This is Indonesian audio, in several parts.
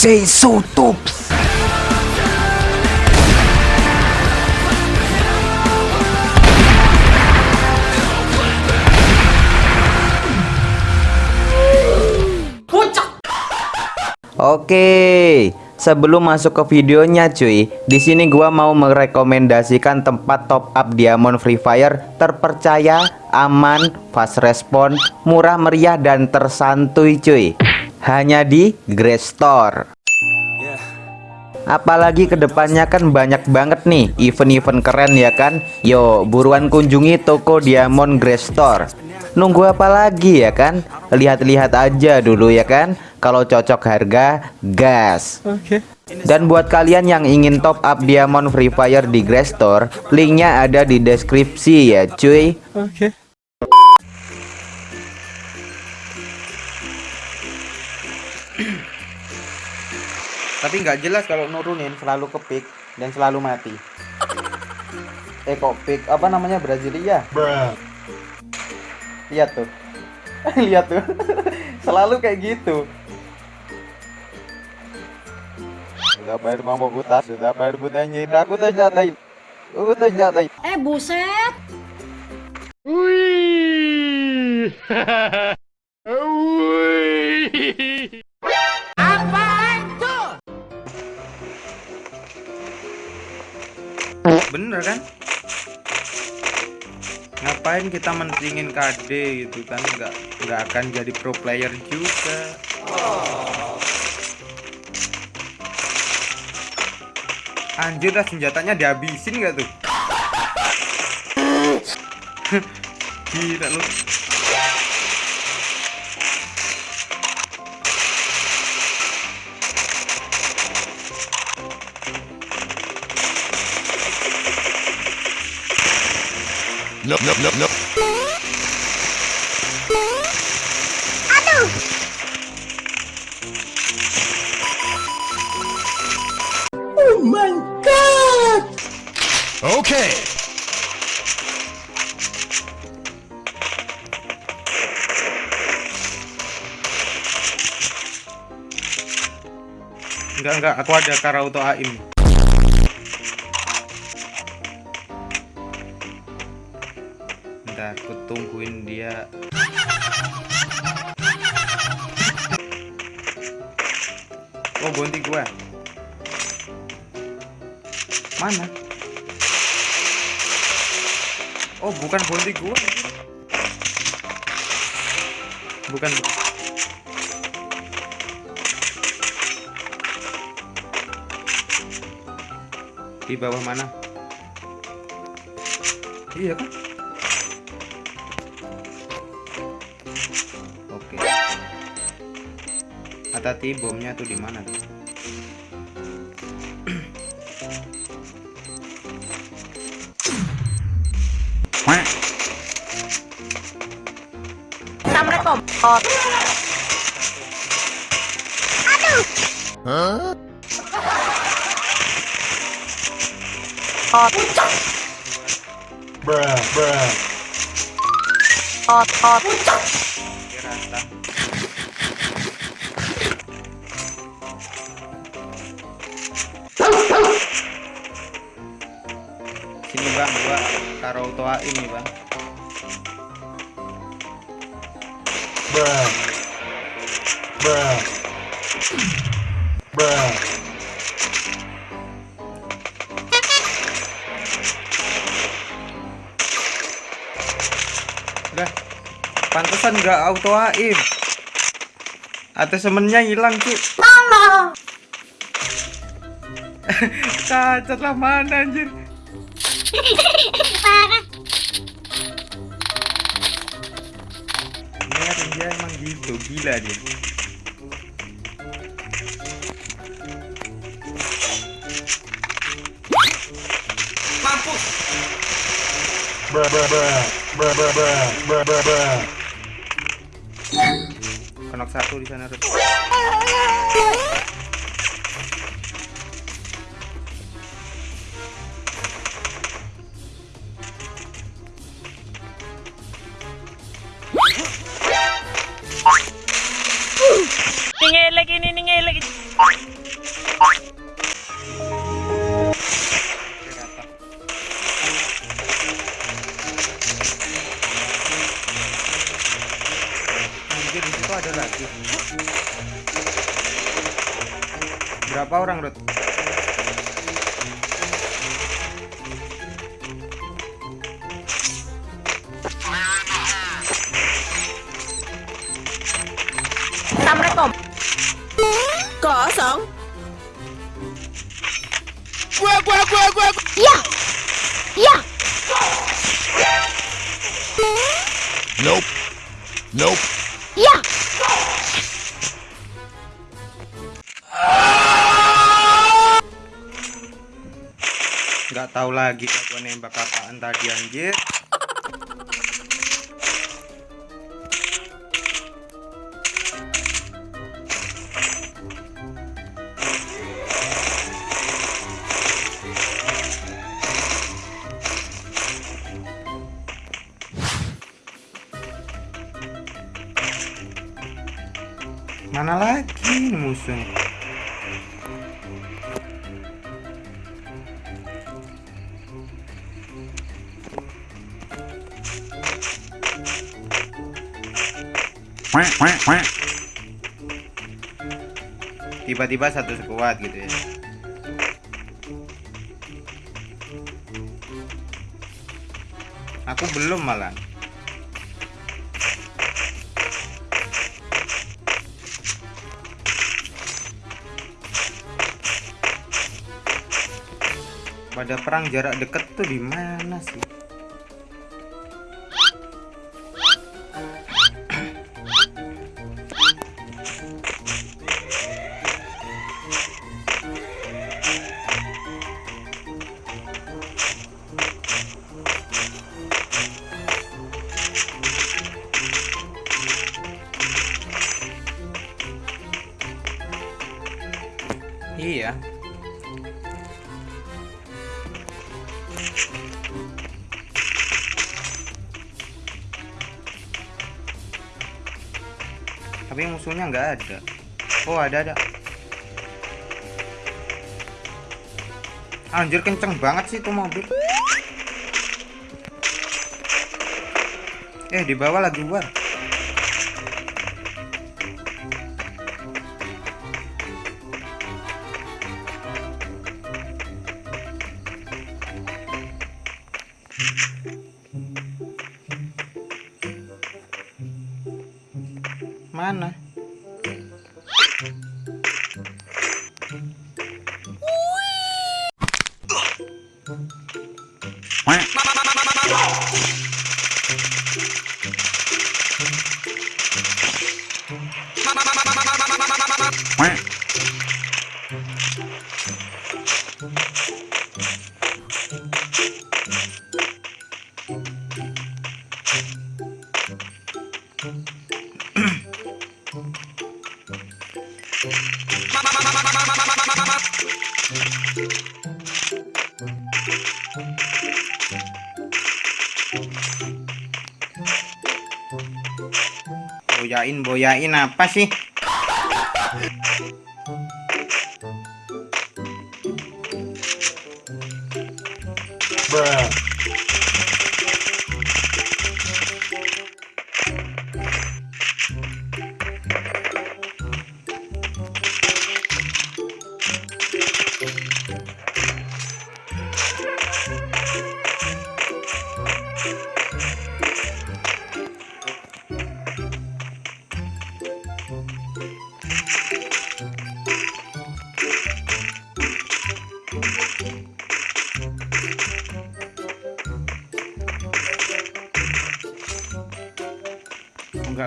say so tops. Oke, sebelum masuk ke videonya cuy, di sini gua mau merekomendasikan tempat top up diamond Free Fire terpercaya, aman, fast respon, murah meriah dan tersantuy cuy. Hanya di Grace Store. Apalagi ke depannya kan banyak banget nih event-event keren ya kan? Yo buruan kunjungi toko Diamond Grace Store. Nunggu apa lagi ya kan? Lihat-lihat aja dulu ya kan? Kalau cocok harga gas. Oke. Dan buat kalian yang ingin top up Diamond Free Fire di Grace Store Linknya ada di deskripsi ya cuy. Oke tapi nggak jelas kalau nurunin selalu kepik dan selalu mati. Eh kok pick apa namanya? Brasilia? Lihat tuh. Lihat tuh. Selalu kayak gitu. Sudah bayar mampu buta sudah bayar butanya aku ternyata aku ternyata eh buset. Wih bener kan? Ngapain kita mentingin KD gitu kan? Nggak nggak akan jadi pro player juga. Anjir dah senjatanya dihabisin gak tuh? Gila lu no, no, no, no. Aduh. Oh my god. Okay. Enggak enggak, aku ada Karauto Aim. Aku tungguin dia. Oh bonti gua. Mana? Oh bukan bonti gua. Bukan. Di bawah mana? Iya kan hati-hati bomnya tuh di mana tuh samret aduh huh? Oh, puncak. Bruh, bruh. Oh, oh. Hot. bang gua taruh toa ini bang. Bruh bruh bruh udah. Pantesan nggak auto aim atau semennya hilang cuy cacat lah mana anjir Parah. Ini dia emang gitu, gila dia. Mampus. Bra bra bra bra bra bra bra bra bra. Konok satu di sana. Ningelek Assalamualaikum. Kosong. Gua gua gua gua. Ya. Ya. Nope. Nope. Ya. Nggak tahu lagi gua nembak apaan tadi anjir. Quack. Tiba-tiba satu sekuat gitu ya. Aku belum malah. Pada perang jarak dekat tuh di mana sih? Tapi musuhnya nggak ada. Oh ada ada. Anjir kenceng banget sih tuh mobil. Eh di bawah lagi war. Mana? Boyain apa sih?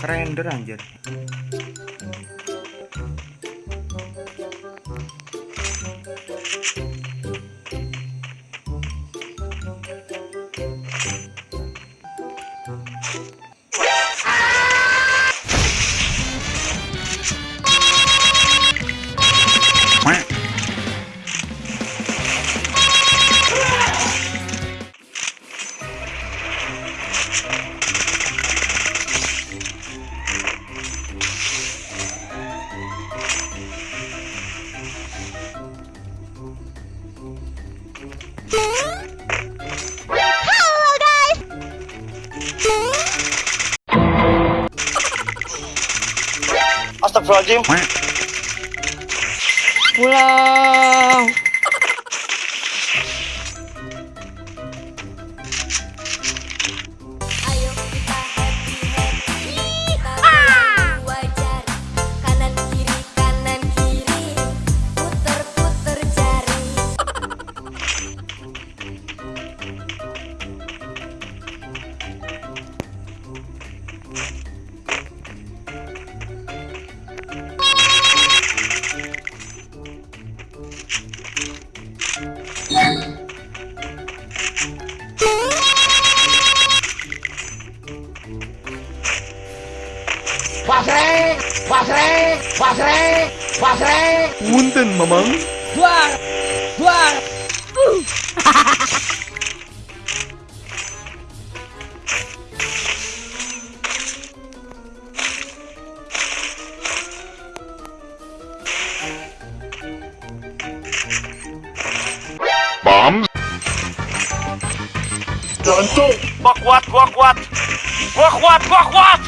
Kerender anjir. rồi Wow Duar, duar. Bombs. Jantung. Gua kuat, gua kuat. Gua kuat, gua kuat.